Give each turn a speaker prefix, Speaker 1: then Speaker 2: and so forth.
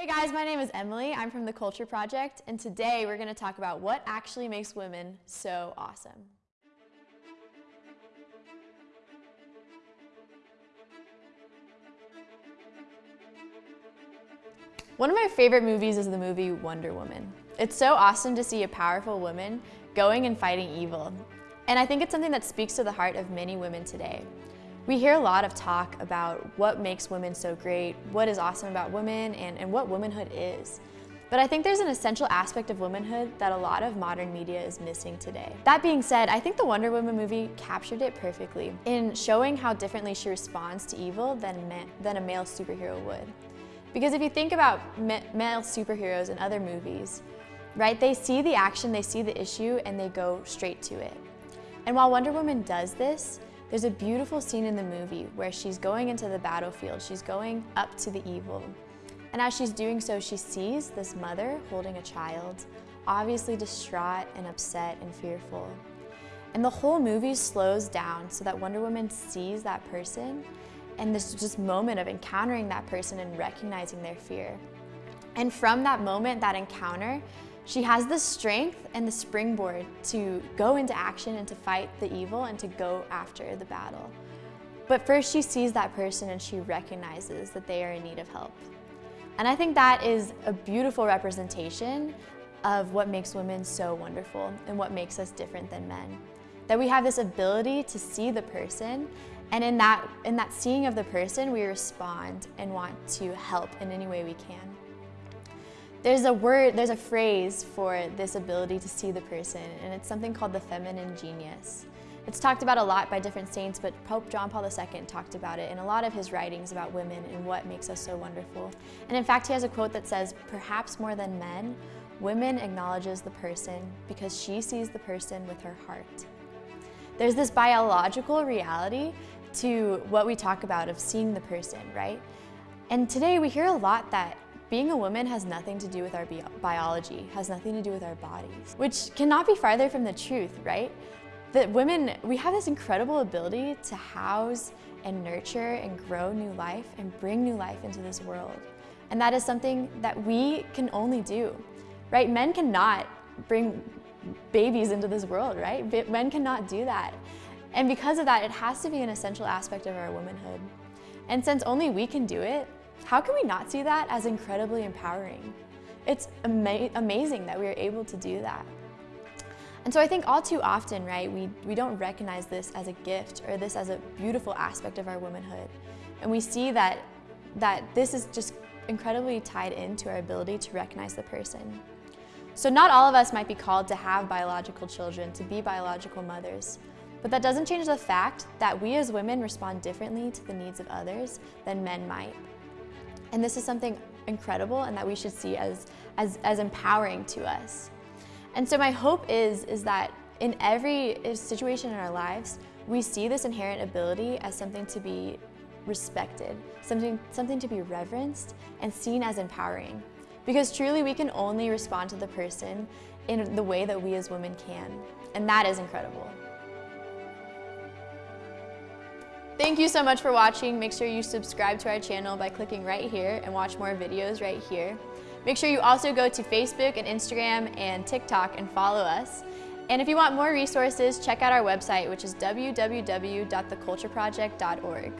Speaker 1: Hey guys, my name is Emily. I'm from the Culture Project, and today we're going to talk about what actually makes women so awesome. One of my favorite movies is the movie Wonder Woman. It's so awesome to see a powerful woman going and fighting evil. And I think it's something that speaks to the heart of many women today. We hear a lot of talk about what makes women so great, what is awesome about women, and, and what womanhood is. But I think there's an essential aspect of womanhood that a lot of modern media is missing today. That being said, I think the Wonder Woman movie captured it perfectly in showing how differently she responds to evil than, than a male superhero would. Because if you think about male superheroes in other movies, right, they see the action, they see the issue, and they go straight to it. And while Wonder Woman does this, there's a beautiful scene in the movie where she's going into the battlefield, she's going up to the evil. And as she's doing so, she sees this mother holding a child, obviously distraught and upset and fearful. And the whole movie slows down so that Wonder Woman sees that person and this just moment of encountering that person and recognizing their fear. And from that moment, that encounter, she has the strength and the springboard to go into action and to fight the evil and to go after the battle. But first she sees that person and she recognizes that they are in need of help. And I think that is a beautiful representation of what makes women so wonderful and what makes us different than men. That we have this ability to see the person and in that, in that seeing of the person, we respond and want to help in any way we can. There's a word, there's a phrase for this ability to see the person, and it's something called the feminine genius. It's talked about a lot by different saints, but Pope John Paul II talked about it in a lot of his writings about women and what makes us so wonderful. And in fact, he has a quote that says, perhaps more than men, women acknowledges the person because she sees the person with her heart. There's this biological reality to what we talk about of seeing the person, right? And today we hear a lot that being a woman has nothing to do with our biology, has nothing to do with our bodies, which cannot be farther from the truth, right? That women, we have this incredible ability to house and nurture and grow new life and bring new life into this world. And that is something that we can only do, right? Men cannot bring babies into this world, right? Men cannot do that. And because of that, it has to be an essential aspect of our womanhood. And since only we can do it, how can we not see that as incredibly empowering? It's ama amazing that we are able to do that. And so I think all too often, right, we, we don't recognize this as a gift or this as a beautiful aspect of our womanhood. And we see that, that this is just incredibly tied into our ability to recognize the person. So not all of us might be called to have biological children, to be biological mothers. But that doesn't change the fact that we as women respond differently to the needs of others than men might. And this is something incredible and that we should see as, as, as empowering to us. And so my hope is, is that in every situation in our lives, we see this inherent ability as something to be respected, something, something to be reverenced and seen as empowering. Because truly we can only respond to the person in the way that we as women can. And that is incredible. Thank you so much for watching. Make sure you subscribe to our channel by clicking right here and watch more videos right here. Make sure you also go to Facebook and Instagram and TikTok and follow us. And if you want more resources, check out our website, which is www.thecultureproject.org.